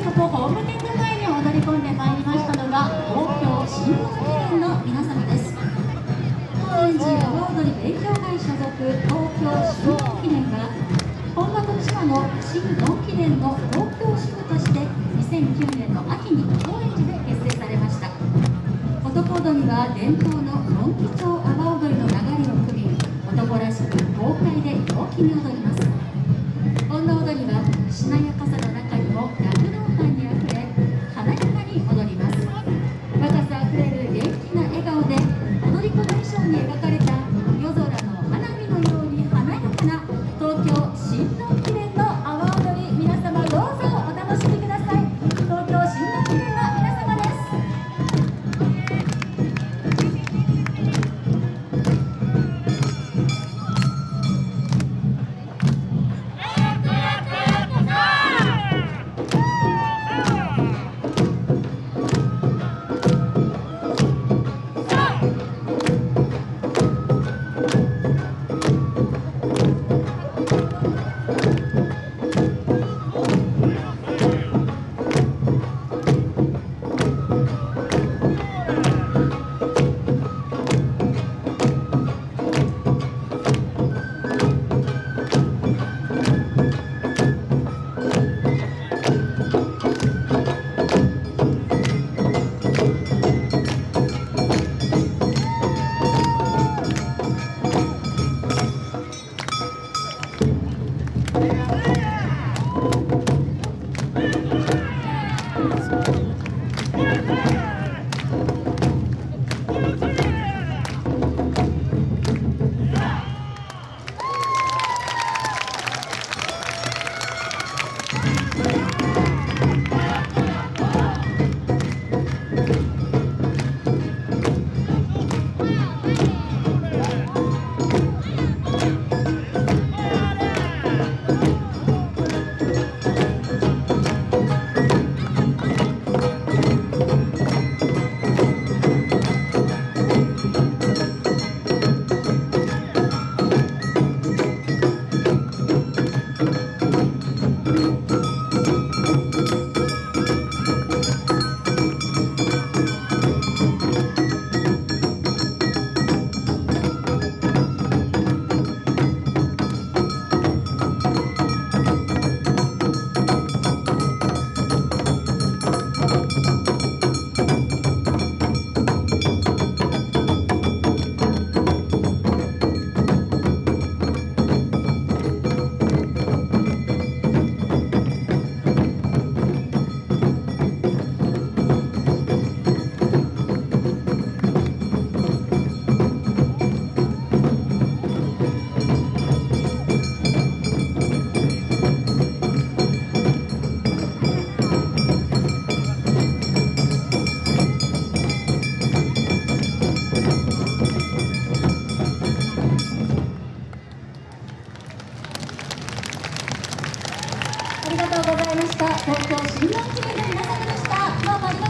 とホームテント前に踊り込んでまいりましたのが東京新聞記念の皆様です。高円寺阿波踊り勉強会所属東京新聞記念は本場と千葉の新ドン記念の東京支部として2009年の秋に高円寺で結成されました。男踊りは伝統のドンキ町阿波踊りの流れを組み男らしく豪快で陽気に踊ります。に。描かれた した東京新日本記念の皆様でした。どうもありがとう